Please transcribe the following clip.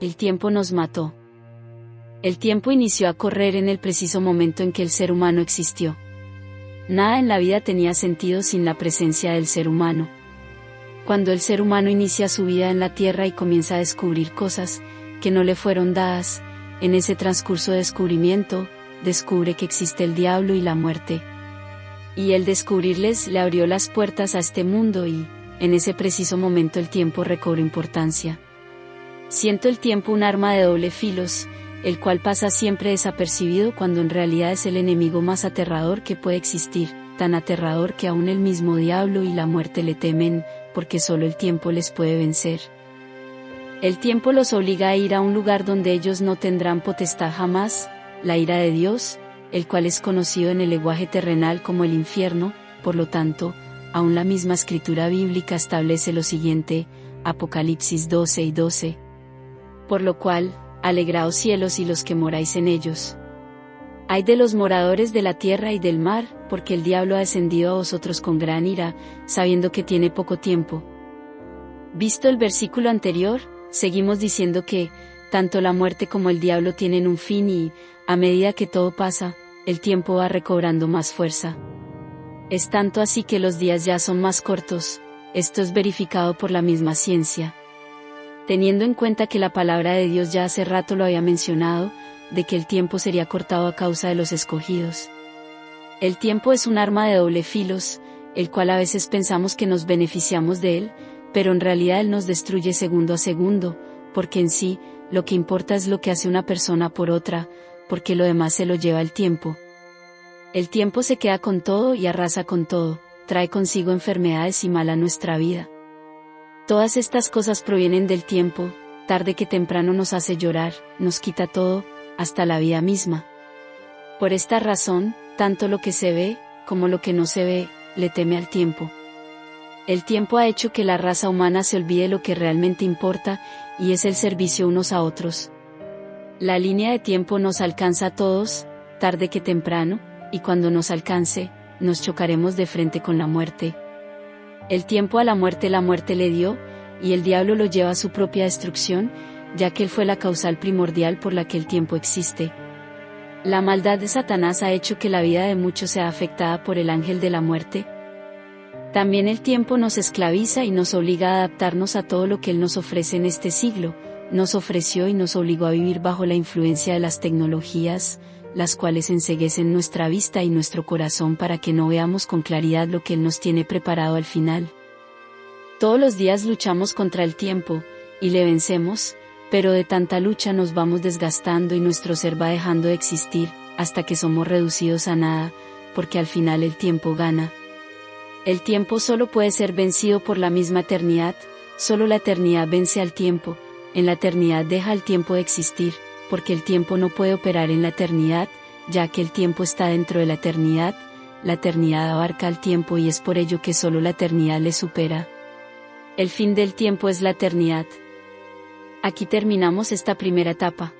El tiempo nos mató. El tiempo inició a correr en el preciso momento en que el ser humano existió. Nada en la vida tenía sentido sin la presencia del ser humano. Cuando el ser humano inicia su vida en la Tierra y comienza a descubrir cosas que no le fueron dadas, en ese transcurso de descubrimiento, descubre que existe el diablo y la muerte. Y el descubrirles le abrió las puertas a este mundo y, en ese preciso momento el tiempo recobró importancia. Siento el tiempo un arma de doble filos, el cual pasa siempre desapercibido cuando en realidad es el enemigo más aterrador que puede existir, tan aterrador que aún el mismo diablo y la muerte le temen, porque solo el tiempo les puede vencer. El tiempo los obliga a ir a un lugar donde ellos no tendrán potestad jamás, la ira de Dios, el cual es conocido en el lenguaje terrenal como el infierno, por lo tanto, aún la misma escritura bíblica establece lo siguiente, Apocalipsis 12 y 12. Por lo cual, alegraos cielos y los que moráis en ellos. Hay de los moradores de la tierra y del mar, porque el diablo ha descendido a vosotros con gran ira, sabiendo que tiene poco tiempo. Visto el versículo anterior, seguimos diciendo que, tanto la muerte como el diablo tienen un fin y, a medida que todo pasa, el tiempo va recobrando más fuerza. Es tanto así que los días ya son más cortos, esto es verificado por la misma ciencia teniendo en cuenta que la palabra de Dios ya hace rato lo había mencionado, de que el tiempo sería cortado a causa de los escogidos. El tiempo es un arma de doble filos, el cual a veces pensamos que nos beneficiamos de él, pero en realidad él nos destruye segundo a segundo, porque en sí, lo que importa es lo que hace una persona por otra, porque lo demás se lo lleva el tiempo. El tiempo se queda con todo y arrasa con todo, trae consigo enfermedades y mal a nuestra vida. Todas estas cosas provienen del tiempo, tarde que temprano nos hace llorar, nos quita todo, hasta la vida misma. Por esta razón, tanto lo que se ve, como lo que no se ve, le teme al tiempo. El tiempo ha hecho que la raza humana se olvide lo que realmente importa, y es el servicio unos a otros. La línea de tiempo nos alcanza a todos, tarde que temprano, y cuando nos alcance, nos chocaremos de frente con la muerte. El tiempo a la muerte la muerte le dio, y el diablo lo lleva a su propia destrucción, ya que él fue la causal primordial por la que el tiempo existe. La maldad de Satanás ha hecho que la vida de muchos sea afectada por el ángel de la muerte. También el tiempo nos esclaviza y nos obliga a adaptarnos a todo lo que él nos ofrece en este siglo, nos ofreció y nos obligó a vivir bajo la influencia de las tecnologías, las cuales enseguecen nuestra vista y nuestro corazón para que no veamos con claridad lo que Él nos tiene preparado al final. Todos los días luchamos contra el tiempo, y le vencemos, pero de tanta lucha nos vamos desgastando y nuestro ser va dejando de existir, hasta que somos reducidos a nada, porque al final el tiempo gana. El tiempo solo puede ser vencido por la misma eternidad, solo la eternidad vence al tiempo, en la eternidad deja el tiempo de existir, porque el tiempo no puede operar en la eternidad, ya que el tiempo está dentro de la eternidad, la eternidad abarca el tiempo y es por ello que solo la eternidad le supera. El fin del tiempo es la eternidad. Aquí terminamos esta primera etapa.